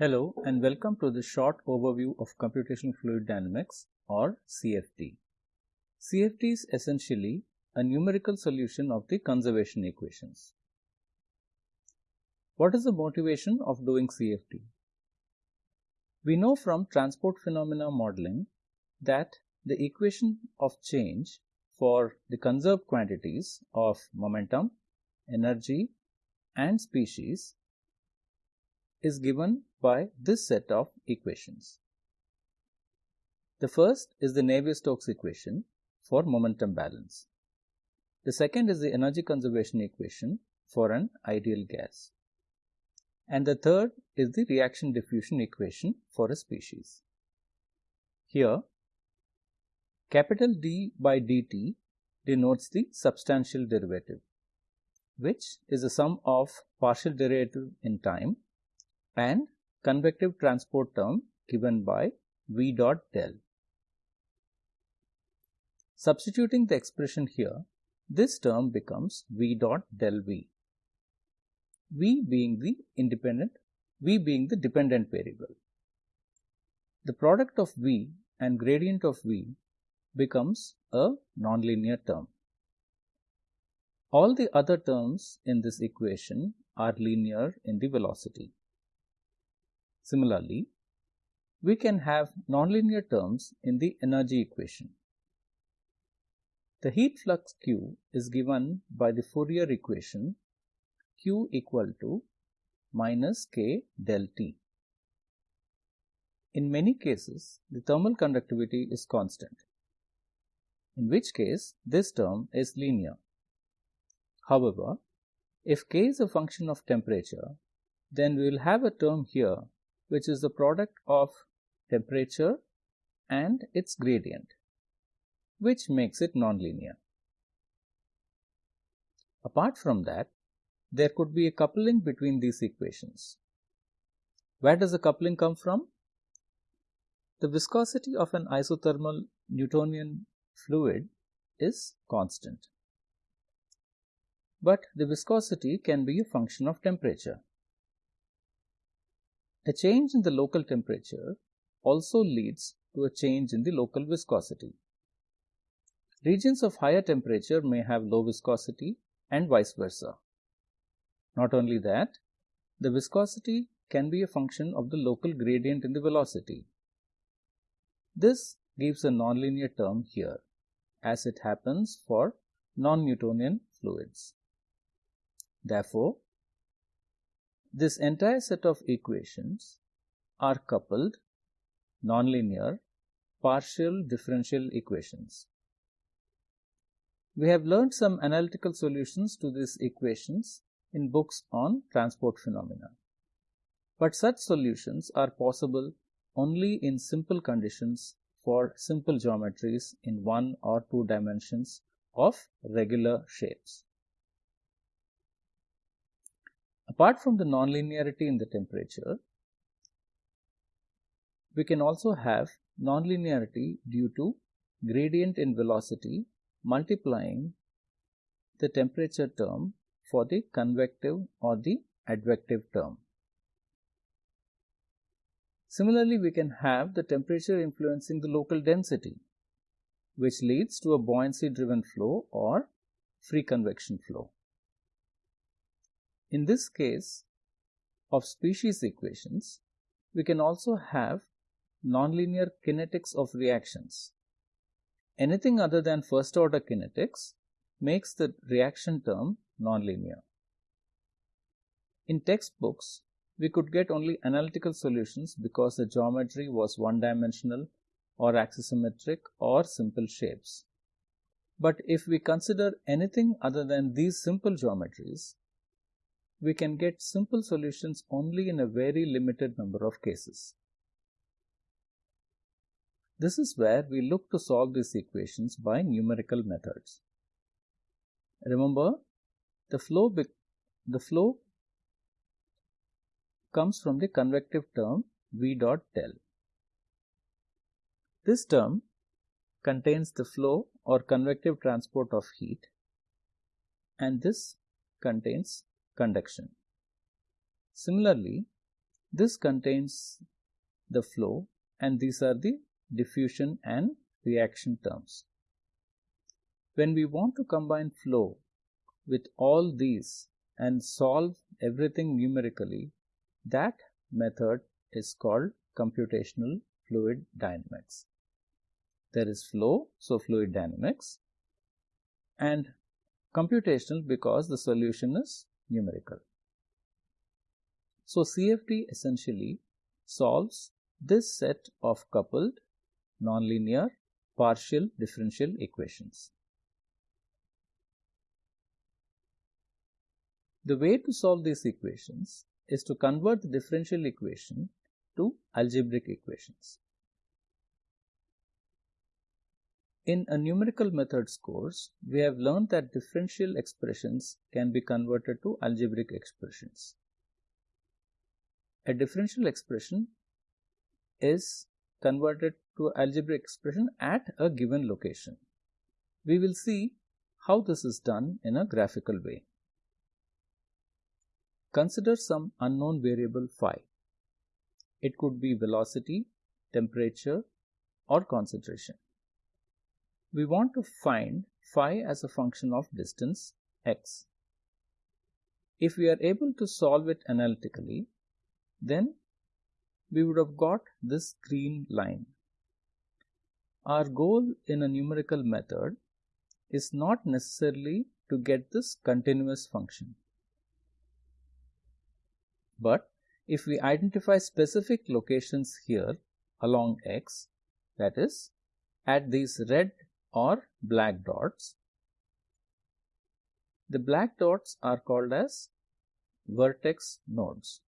Hello and welcome to the short overview of computational fluid dynamics or CFD. CFD is essentially a numerical solution of the conservation equations. What is the motivation of doing CFD? We know from transport phenomena modeling that the equation of change for the conserved quantities of momentum, energy and species is given by this set of equations. The first is the Navier-Stokes equation for momentum balance. The second is the energy conservation equation for an ideal gas. And the third is the reaction diffusion equation for a species. Here, capital D by dt denotes the substantial derivative, which is the sum of partial derivative in time and convective transport term given by V dot del. Substituting the expression here, this term becomes V dot del V. V being the independent, V being the dependent variable. The product of V and gradient of V becomes a nonlinear term. All the other terms in this equation are linear in the velocity. Similarly, we can have nonlinear terms in the energy equation. The heat flux Q is given by the Fourier equation Q equal to minus K del T. In many cases, the thermal conductivity is constant, in which case this term is linear. However, if K is a function of temperature, then we will have a term here which is the product of temperature and its gradient, which makes it nonlinear. Apart from that, there could be a coupling between these equations. Where does the coupling come from? The viscosity of an isothermal Newtonian fluid is constant. But the viscosity can be a function of temperature. A change in the local temperature also leads to a change in the local viscosity. Regions of higher temperature may have low viscosity and vice versa. Not only that, the viscosity can be a function of the local gradient in the velocity. This gives a nonlinear term here, as it happens for non-Newtonian fluids. Therefore, this entire set of equations are coupled nonlinear partial differential equations. We have learned some analytical solutions to these equations in books on transport phenomena. But such solutions are possible only in simple conditions for simple geometries in one or two dimensions of regular shapes. Apart from the nonlinearity in the temperature, we can also have nonlinearity due to gradient in velocity multiplying the temperature term for the convective or the advective term. Similarly, we can have the temperature influencing the local density, which leads to a buoyancy driven flow or free convection flow. In this case of species equations, we can also have nonlinear kinetics of reactions. Anything other than first order kinetics makes the reaction term nonlinear. In textbooks, we could get only analytical solutions because the geometry was one dimensional or axisymmetric or simple shapes. But if we consider anything other than these simple geometries, we can get simple solutions only in a very limited number of cases. This is where we look to solve these equations by numerical methods. Remember, the flow, the flow comes from the convective term V dot del. This term contains the flow or convective transport of heat and this contains conduction. Similarly, This contains the flow and these are the diffusion and reaction terms. When we want to combine flow with all these and solve everything numerically, that method is called computational fluid dynamics. There is flow, so fluid dynamics, and computational because the solution is numerical. So CFD essentially solves this set of coupled nonlinear partial differential equations. The way to solve these equations is to convert the differential equation to algebraic equations. In a numerical methods course, we have learned that differential expressions can be converted to algebraic expressions. A differential expression is converted to algebraic expression at a given location. We will see how this is done in a graphical way. Consider some unknown variable phi. It could be velocity, temperature or concentration. We want to find phi as a function of distance x. If we are able to solve it analytically, then we would have got this green line. Our goal in a numerical method is not necessarily to get this continuous function. But if we identify specific locations here along x, that is, at these red or black dots, the black dots are called as vertex nodes.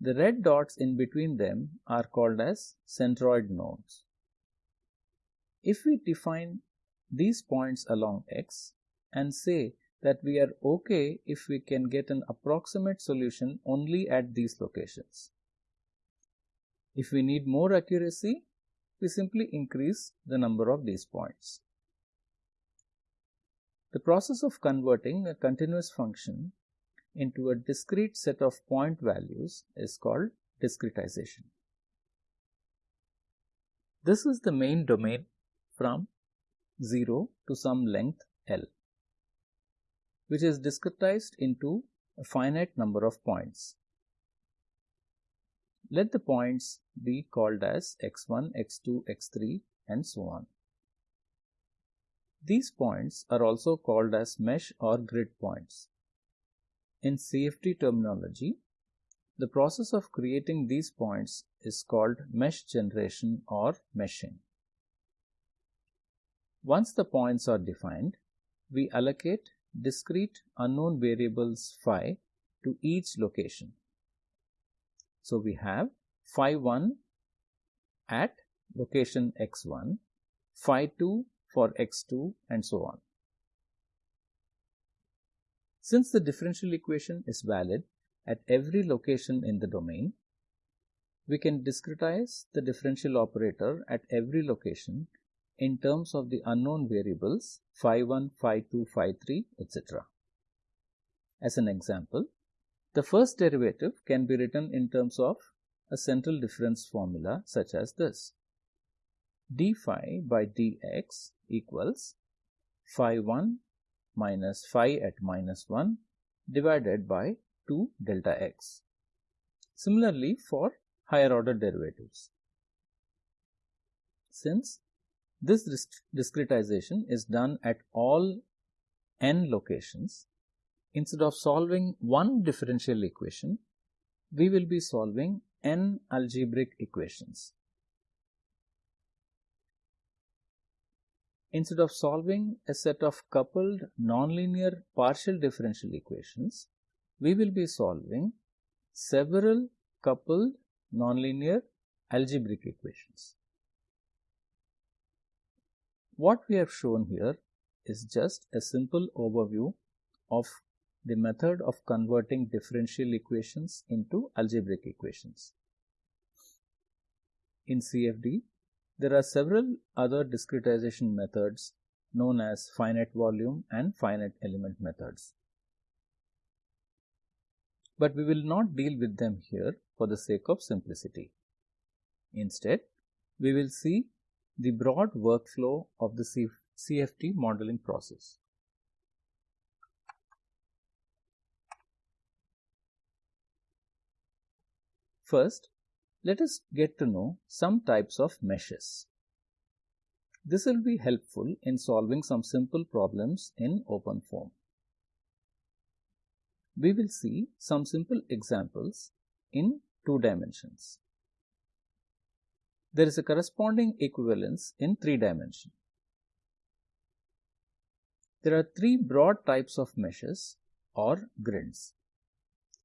The red dots in between them are called as centroid nodes. If we define these points along x and say that we are okay if we can get an approximate solution only at these locations. If we need more accuracy, we simply increase the number of these points. The process of converting a continuous function into a discrete set of point values is called discretization. This is the main domain from 0 to some length L which is discretized into a finite number of points. Let the points be called as x1, x2, x3 and so on. These points are also called as mesh or grid points. In CFD terminology, the process of creating these points is called mesh generation or meshing. Once the points are defined, we allocate discrete unknown variables phi to each location. So we have phi 1 at location x1, phi 2 for x2 and so on. Since the differential equation is valid at every location in the domain, we can discretize the differential operator at every location in terms of the unknown variables phi 1, phi 2, phi 3, etc. As an example, the first derivative can be written in terms of a central difference formula such as this. d phi by dx equals phi 1 minus phi at minus 1 divided by 2 delta x. Similarly for higher order derivatives. Since this discretization is done at all n locations. Instead of solving one differential equation, we will be solving n algebraic equations. Instead of solving a set of coupled nonlinear partial differential equations, we will be solving several coupled nonlinear algebraic equations. What we have shown here is just a simple overview of the method of converting differential equations into algebraic equations. In CFD, there are several other discretization methods known as finite volume and finite element methods. but we will not deal with them here for the sake of simplicity. Instead, we will see the broad workflow of the CFD modeling process. First, let us get to know some types of meshes. This will be helpful in solving some simple problems in OpenFOAM. We will see some simple examples in two dimensions. There is a corresponding equivalence in three dimension. There are three broad types of meshes or grids.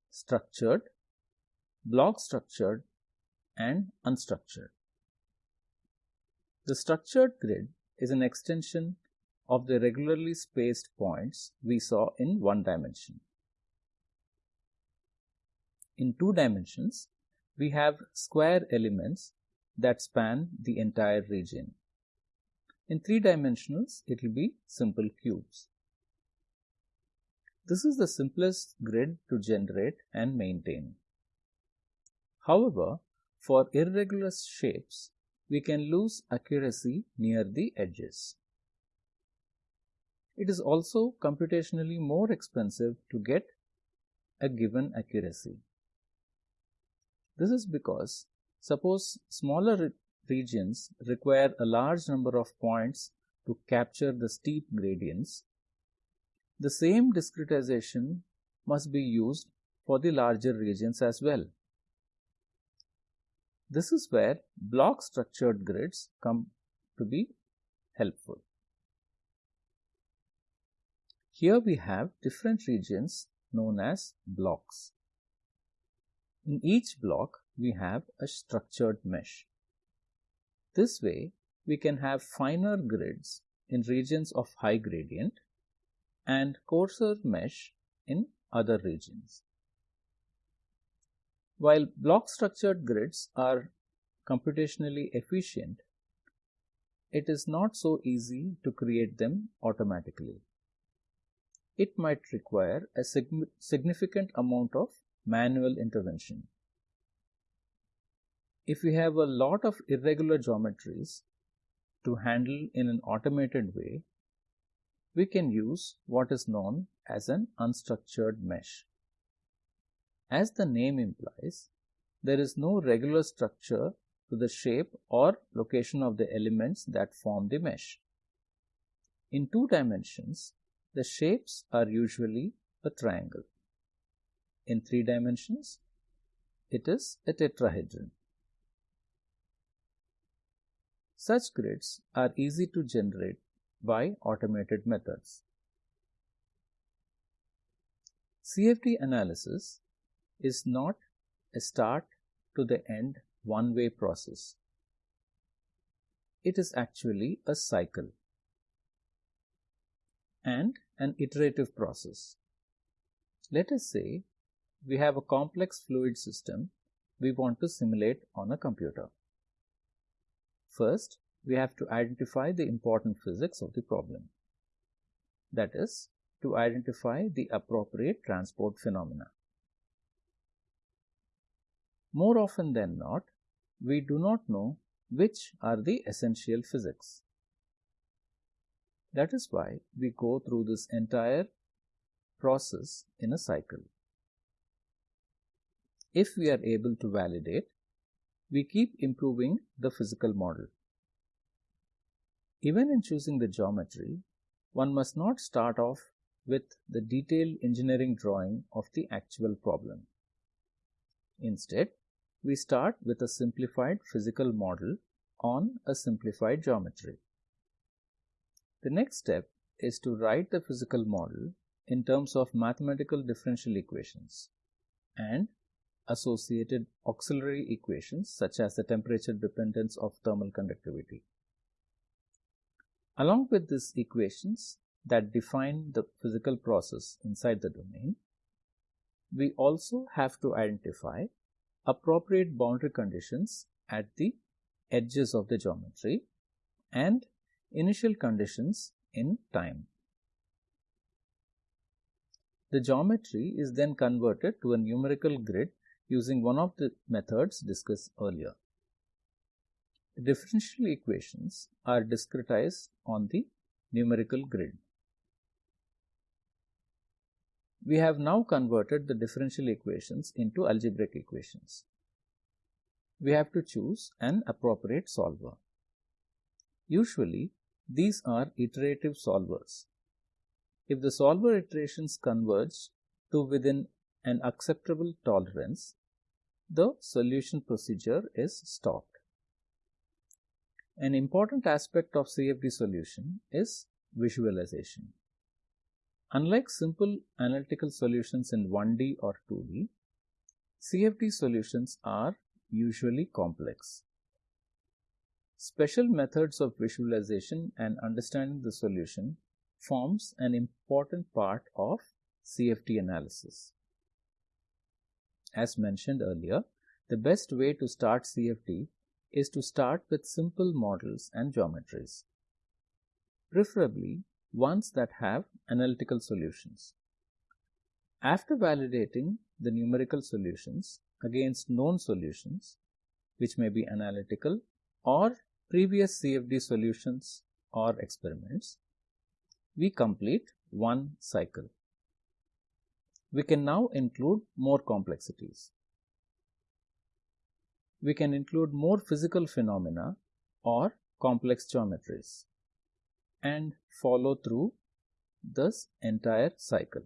Structured, block structured and unstructured. The structured grid is an extension of the regularly spaced points we saw in one dimension. In two dimensions, we have square elements that span the entire region. In three dimensionals, it will be simple cubes. This is the simplest grid to generate and maintain. However, for irregular shapes, we can lose accuracy near the edges. It is also computationally more expensive to get a given accuracy. This is because suppose smaller re regions require a large number of points to capture the steep gradients, the same discretization must be used for the larger regions as well. This is where block structured grids come to be helpful. Here we have different regions known as blocks. In each block, we have a structured mesh. This way, we can have finer grids in regions of high gradient and coarser mesh in other regions. While block structured grids are computationally efficient, it is not so easy to create them automatically. It might require a sig significant amount of manual intervention. If we have a lot of irregular geometries to handle in an automated way, we can use what is known as an unstructured mesh. As the name implies, there is no regular structure to the shape or location of the elements that form the mesh. In two dimensions, the shapes are usually a triangle. In three dimensions, it is a tetrahedron. Such grids are easy to generate by automated methods. CFD analysis is not a start to the end one way process. It is actually a cycle and an iterative process. Let us say we have a complex fluid system we want to simulate on a computer. First, we have to identify the important physics of the problem. That is, to identify the appropriate transport phenomena. More often than not, we do not know which are the essential physics. That is why we go through this entire process in a cycle. If we are able to validate, we keep improving the physical model. Even in choosing the geometry, one must not start off with the detailed engineering drawing of the actual problem. Instead, we start with a simplified physical model on a simplified geometry. The next step is to write the physical model in terms of mathematical differential equations and associated auxiliary equations such as the temperature dependence of thermal conductivity. Along with these equations that define the physical process inside the domain, we also have to identify appropriate boundary conditions at the edges of the geometry and initial conditions in time. The geometry is then converted to a numerical grid using one of the methods discussed earlier. The differential equations are discretized on the numerical grid. We have now converted the differential equations into algebraic equations. We have to choose an appropriate solver. Usually, these are iterative solvers. If the solver iterations converge to within an acceptable tolerance, the solution procedure is stopped. An important aspect of CFD solution is visualization. Unlike simple analytical solutions in 1D or 2D, CFD solutions are usually complex. Special methods of visualization and understanding the solution forms an important part of CFD analysis. As mentioned earlier, the best way to start CFD is to start with simple models and geometries. Preferably, ones that have analytical solutions. After validating the numerical solutions against known solutions, which may be analytical or previous CFD solutions or experiments, we complete one cycle. We can now include more complexities. We can include more physical phenomena or complex geometries and follow through this entire cycle.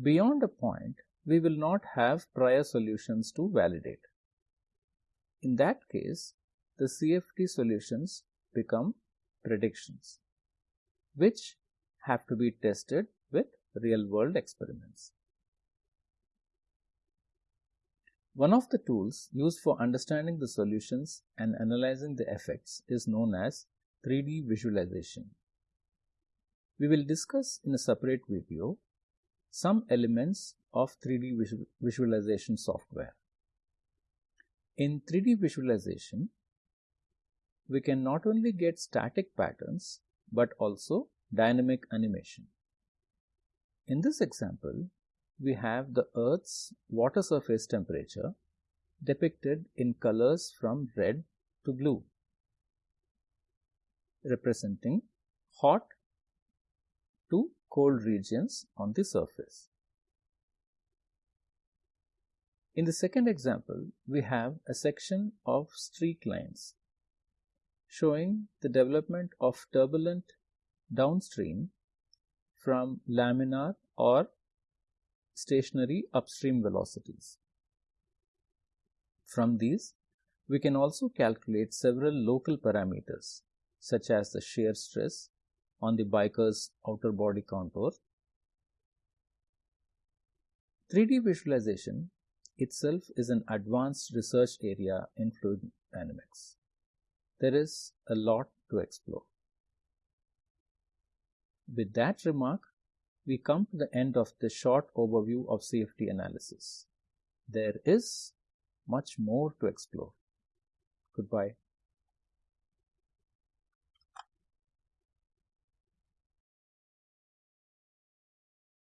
Beyond a point, we will not have prior solutions to validate. In that case, the CFD solutions become predictions, which have to be tested with real world experiments. One of the tools used for understanding the solutions and analyzing the effects is known as 3D visualization. We will discuss in a separate video some elements of 3D visual visualization software. In 3D visualization, we can not only get static patterns but also dynamic animation. In this example, we have the Earth's water surface temperature depicted in colors from red to blue representing hot to cold regions on the surface. In the second example, we have a section of streak lines showing the development of turbulent downstream from laminar or stationary upstream velocities. From these, we can also calculate several local parameters such as the shear stress on the biker's outer body contour. 3D visualization itself is an advanced research area in fluid dynamics. There is a lot to explore. With that remark, we come to the end of the short overview of CFD analysis. There is much more to explore. Goodbye.